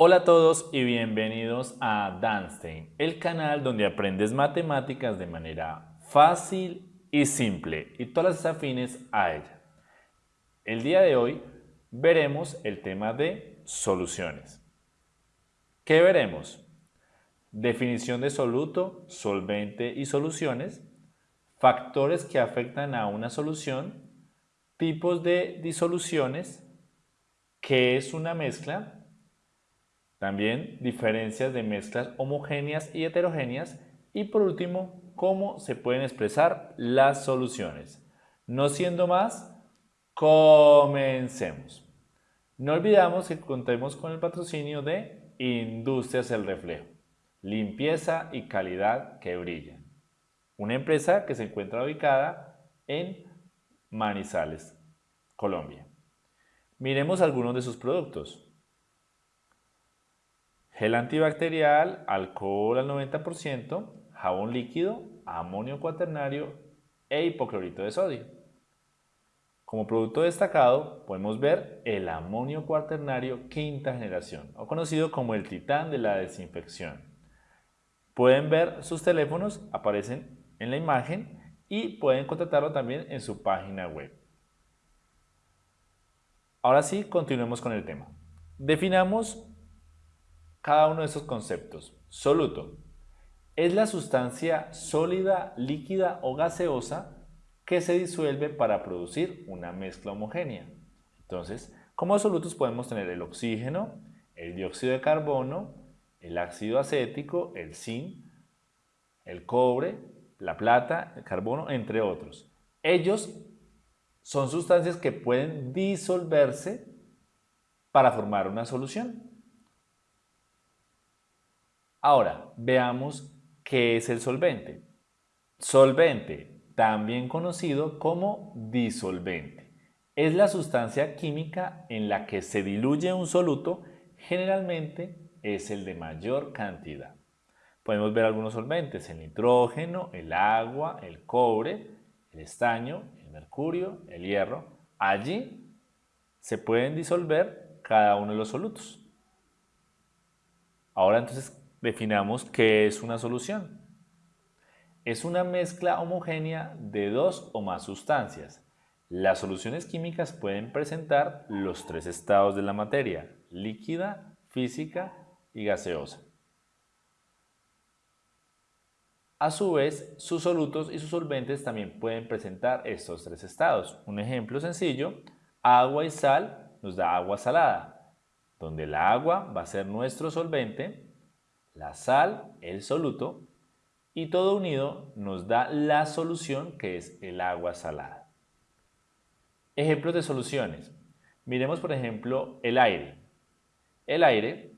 Hola a todos y bienvenidos a Danstein, el canal donde aprendes matemáticas de manera fácil y simple y todas las afines a ella. El día de hoy veremos el tema de soluciones. ¿Qué veremos? Definición de soluto, solvente y soluciones, factores que afectan a una solución, tipos de disoluciones, qué es una mezcla, también diferencias de mezclas homogéneas y heterogéneas y por último, cómo se pueden expresar las soluciones. No siendo más, comencemos. No olvidamos que contemos con el patrocinio de Industrias El Reflejo, limpieza y calidad que brilla. Una empresa que se encuentra ubicada en Manizales, Colombia. Miremos algunos de sus productos gel antibacterial, alcohol al 90%, jabón líquido, amonio cuaternario e hipoclorito de sodio. Como producto destacado podemos ver el amonio cuaternario quinta generación, o conocido como el titán de la desinfección. Pueden ver sus teléfonos, aparecen en la imagen y pueden contratarlo también en su página web. Ahora sí, continuemos con el tema. Definamos cada uno de esos conceptos. Soluto es la sustancia sólida, líquida o gaseosa que se disuelve para producir una mezcla homogénea. Entonces, como solutos podemos tener el oxígeno, el dióxido de carbono, el ácido acético, el zinc, el cobre, la plata, el carbono, entre otros. Ellos son sustancias que pueden disolverse para formar una solución. Ahora, veamos qué es el solvente. Solvente, también conocido como disolvente, es la sustancia química en la que se diluye un soluto, generalmente es el de mayor cantidad. Podemos ver algunos solventes, el nitrógeno, el agua, el cobre, el estaño, el mercurio, el hierro. Allí se pueden disolver cada uno de los solutos. Ahora entonces, definamos qué es una solución. Es una mezcla homogénea de dos o más sustancias. Las soluciones químicas pueden presentar los tres estados de la materia, líquida, física y gaseosa. A su vez, sus solutos y sus solventes también pueden presentar estos tres estados. Un ejemplo sencillo, agua y sal nos da agua salada, donde el agua va a ser nuestro solvente la sal, el soluto, y todo unido nos da la solución que es el agua salada. Ejemplos de soluciones. Miremos por ejemplo el aire. El aire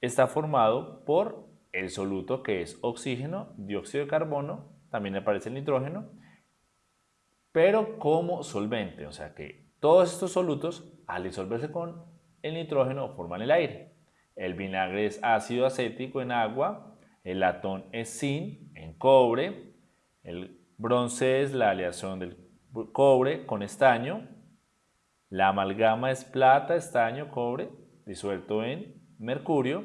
está formado por el soluto que es oxígeno, dióxido de carbono, también aparece el nitrógeno, pero como solvente, o sea que todos estos solutos al disolverse con el nitrógeno forman el aire. El vinagre es ácido acético en agua, el latón es zinc en cobre, el bronce es la aleación del cobre con estaño, la amalgama es plata, estaño, cobre disuelto en mercurio,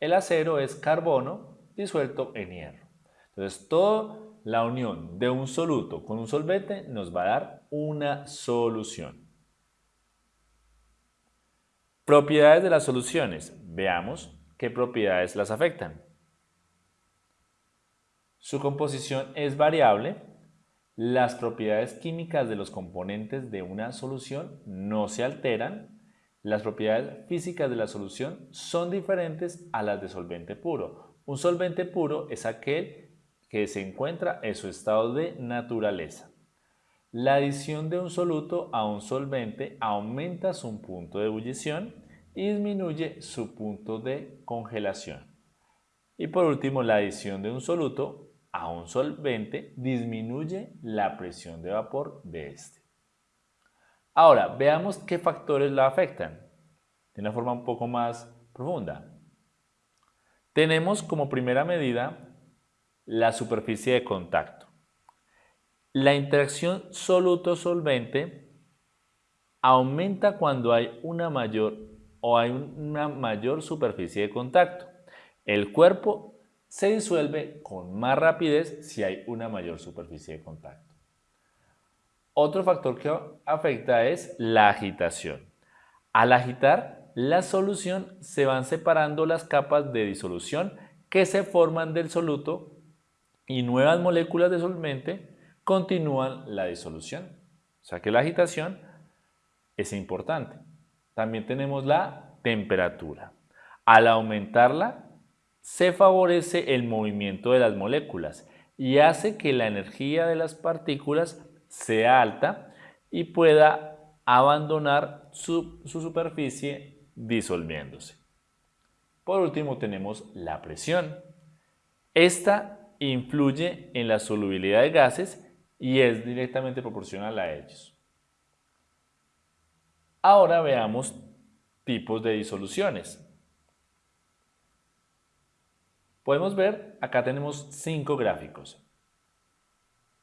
el acero es carbono disuelto en hierro. Entonces, toda la unión de un soluto con un solvente nos va a dar una solución. Propiedades de las soluciones. Veamos qué propiedades las afectan. Su composición es variable. Las propiedades químicas de los componentes de una solución no se alteran. Las propiedades físicas de la solución son diferentes a las de solvente puro. Un solvente puro es aquel que se encuentra en su estado de naturaleza. La adición de un soluto a un solvente aumenta su punto de ebullición y disminuye su punto de congelación. Y por último, la adición de un soluto a un solvente disminuye la presión de vapor de este. Ahora, veamos qué factores la afectan de una forma un poco más profunda. Tenemos como primera medida la superficie de contacto. La interacción soluto-solvente aumenta cuando hay una mayor o hay una mayor superficie de contacto. El cuerpo se disuelve con más rapidez si hay una mayor superficie de contacto. Otro factor que afecta es la agitación. Al agitar la solución se van separando las capas de disolución que se forman del soluto y nuevas moléculas de solvente continúan la disolución. O sea que la agitación es importante. También tenemos la temperatura. Al aumentarla, se favorece el movimiento de las moléculas y hace que la energía de las partículas sea alta y pueda abandonar su, su superficie disolviéndose. Por último tenemos la presión. Esta influye en la solubilidad de gases y es directamente proporcional a ellos. Ahora veamos tipos de disoluciones. Podemos ver, acá tenemos cinco gráficos.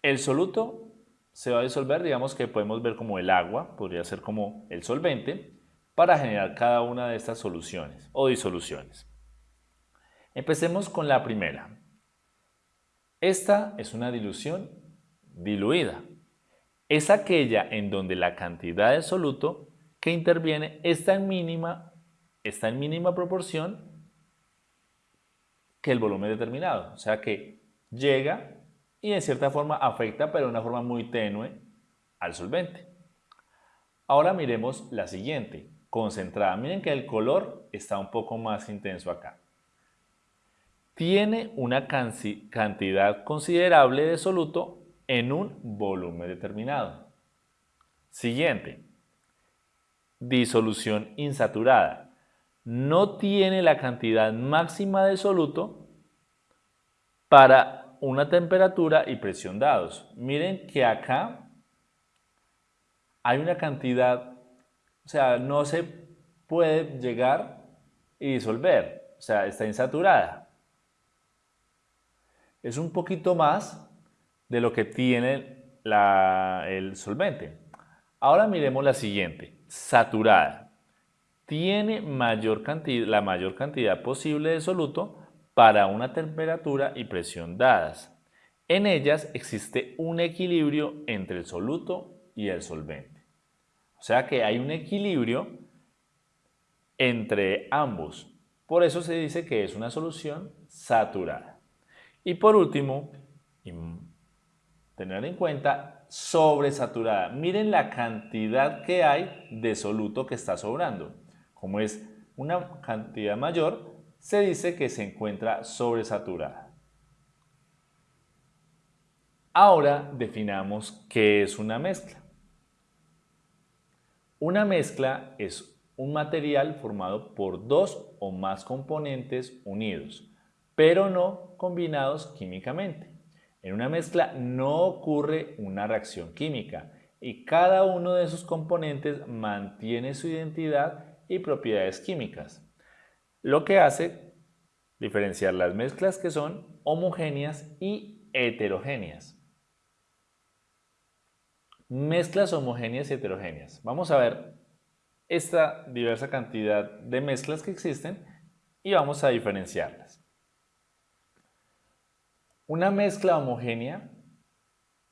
El soluto se va a disolver, digamos que podemos ver como el agua, podría ser como el solvente, para generar cada una de estas soluciones o disoluciones. Empecemos con la primera. Esta es una dilución diluida. Es aquella en donde la cantidad de soluto que interviene está en mínima, está en mínima proporción que el volumen determinado. O sea que llega y en cierta forma afecta, pero de una forma muy tenue, al solvente. Ahora miremos la siguiente, concentrada. Miren que el color está un poco más intenso acá. Tiene una cantidad considerable de soluto en un volumen determinado. Siguiente, disolución insaturada no tiene la cantidad máxima de soluto para una temperatura y presión dados. Miren que acá hay una cantidad, o sea, no se puede llegar y disolver, o sea, está insaturada. Es un poquito más de lo que tiene el solvente. Ahora miremos la siguiente, saturada tiene mayor cantidad, la mayor cantidad posible de soluto para una temperatura y presión dadas. En ellas existe un equilibrio entre el soluto y el solvente. O sea que hay un equilibrio entre ambos. Por eso se dice que es una solución saturada. Y por último, tener en cuenta sobresaturada. Miren la cantidad que hay de soluto que está sobrando. Como es una cantidad mayor, se dice que se encuentra sobresaturada. Ahora definamos qué es una mezcla. Una mezcla es un material formado por dos o más componentes unidos, pero no combinados químicamente. En una mezcla no ocurre una reacción química y cada uno de sus componentes mantiene su identidad y propiedades químicas, lo que hace diferenciar las mezclas que son homogéneas y heterogéneas. Mezclas homogéneas y heterogéneas. Vamos a ver esta diversa cantidad de mezclas que existen y vamos a diferenciarlas. Una mezcla homogénea,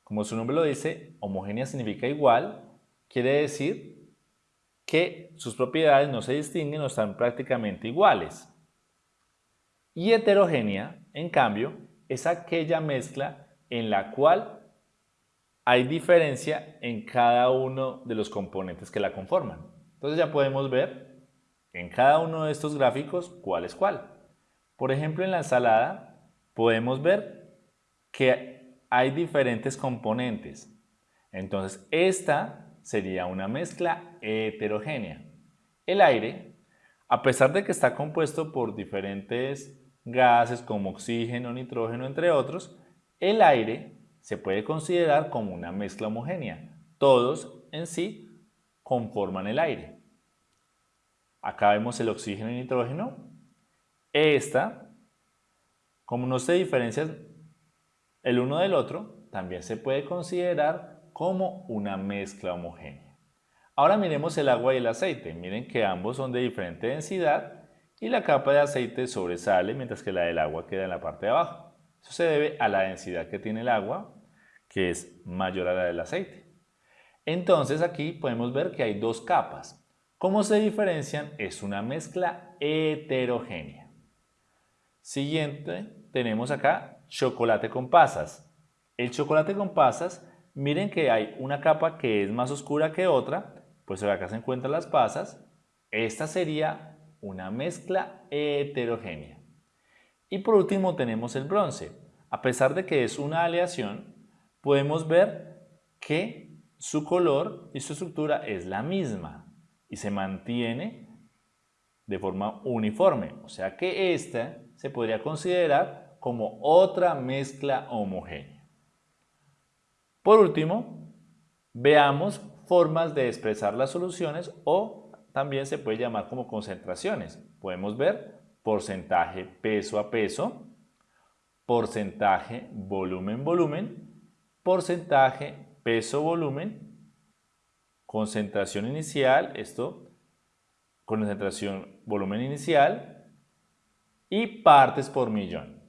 como su nombre lo dice, homogénea significa igual, quiere decir que sus propiedades no se distinguen o están prácticamente iguales. Y heterogénea, en cambio, es aquella mezcla en la cual hay diferencia en cada uno de los componentes que la conforman. Entonces ya podemos ver en cada uno de estos gráficos cuál es cuál. Por ejemplo, en la ensalada podemos ver que hay diferentes componentes. Entonces, esta sería una mezcla heterogénea. El aire, a pesar de que está compuesto por diferentes gases como oxígeno, nitrógeno, entre otros, el aire se puede considerar como una mezcla homogénea. Todos en sí conforman el aire. Acá vemos el oxígeno y nitrógeno. Esta, como no se diferencian el uno del otro, también se puede considerar como una mezcla homogénea. Ahora miremos el agua y el aceite. Miren que ambos son de diferente densidad y la capa de aceite sobresale mientras que la del agua queda en la parte de abajo. Eso se debe a la densidad que tiene el agua, que es mayor a la del aceite. Entonces aquí podemos ver que hay dos capas. ¿Cómo se diferencian? Es una mezcla heterogénea. Siguiente, tenemos acá chocolate con pasas. El chocolate con pasas, miren que hay una capa que es más oscura que otra, pues acá se encuentran las pasas. Esta sería una mezcla heterogénea. Y por último tenemos el bronce. A pesar de que es una aleación, podemos ver que su color y su estructura es la misma y se mantiene de forma uniforme. O sea que esta se podría considerar como otra mezcla homogénea. Por último, veamos formas de expresar las soluciones o también se puede llamar como concentraciones. Podemos ver porcentaje peso a peso, porcentaje volumen-volumen, porcentaje peso-volumen, concentración inicial, esto, concentración volumen inicial y partes por millón.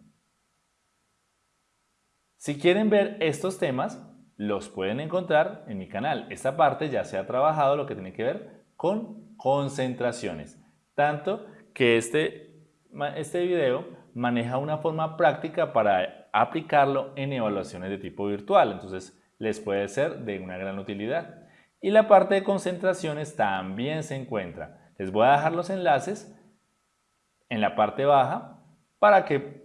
Si quieren ver estos temas, los pueden encontrar en mi canal. Esta parte ya se ha trabajado lo que tiene que ver con concentraciones. Tanto que este, este video maneja una forma práctica para aplicarlo en evaluaciones de tipo virtual. Entonces, les puede ser de una gran utilidad. Y la parte de concentraciones también se encuentra. Les voy a dejar los enlaces en la parte baja para que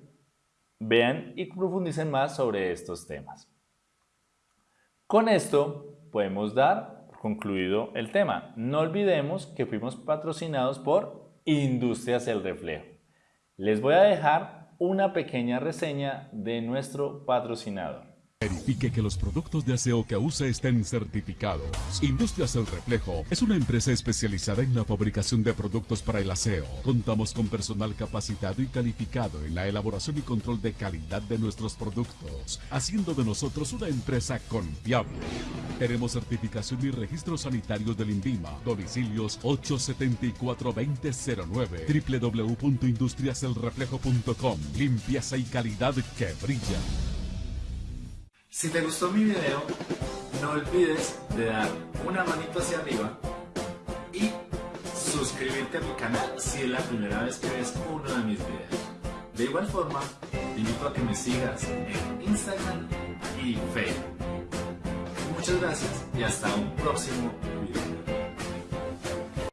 vean y profundicen más sobre estos temas. Con esto podemos dar concluido el tema. No olvidemos que fuimos patrocinados por Industrias El Reflejo. Les voy a dejar una pequeña reseña de nuestro patrocinador. Verifique que los productos de aseo que usa estén certificados. Industrias El Reflejo es una empresa especializada en la fabricación de productos para el aseo. Contamos con personal capacitado y calificado en la elaboración y control de calidad de nuestros productos, haciendo de nosotros una empresa confiable. Tenemos certificación y registros sanitarios del INVIMA. Domicilios 874-2009 www.industriaselreflejo.com Limpieza y calidad que brilla. Si te gustó mi video, no olvides de dar una manito hacia arriba y suscribirte a mi canal si es la primera vez que ves uno de mis videos. De igual forma, te invito a que me sigas en Instagram y Facebook. Muchas gracias y hasta un próximo video.